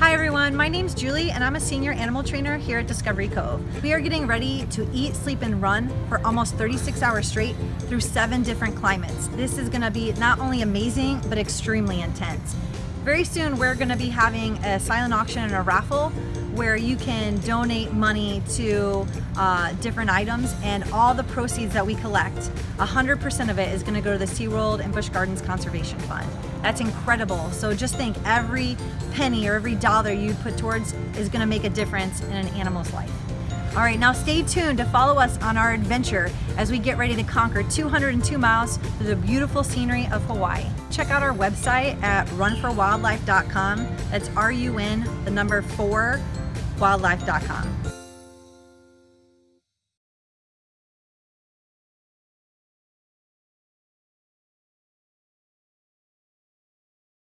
Hi everyone, my name's Julie and I'm a senior animal trainer here at Discovery Cove. We are getting ready to eat, sleep, and run for almost 36 hours straight through seven different climates. This is gonna be not only amazing, but extremely intense. Very soon we're gonna be having a silent auction and a raffle where you can donate money to uh, different items and all the proceeds that we collect, 100% of it is gonna go to the SeaWorld and Busch Gardens Conservation Fund. That's incredible. So just think every penny or every dollar you put towards is gonna make a difference in an animal's life. All right, now stay tuned to follow us on our adventure as we get ready to conquer 202 miles through the beautiful scenery of Hawaii. Check out our website at runforwildlife.com. That's R-U-N, the number four, wildlife.com.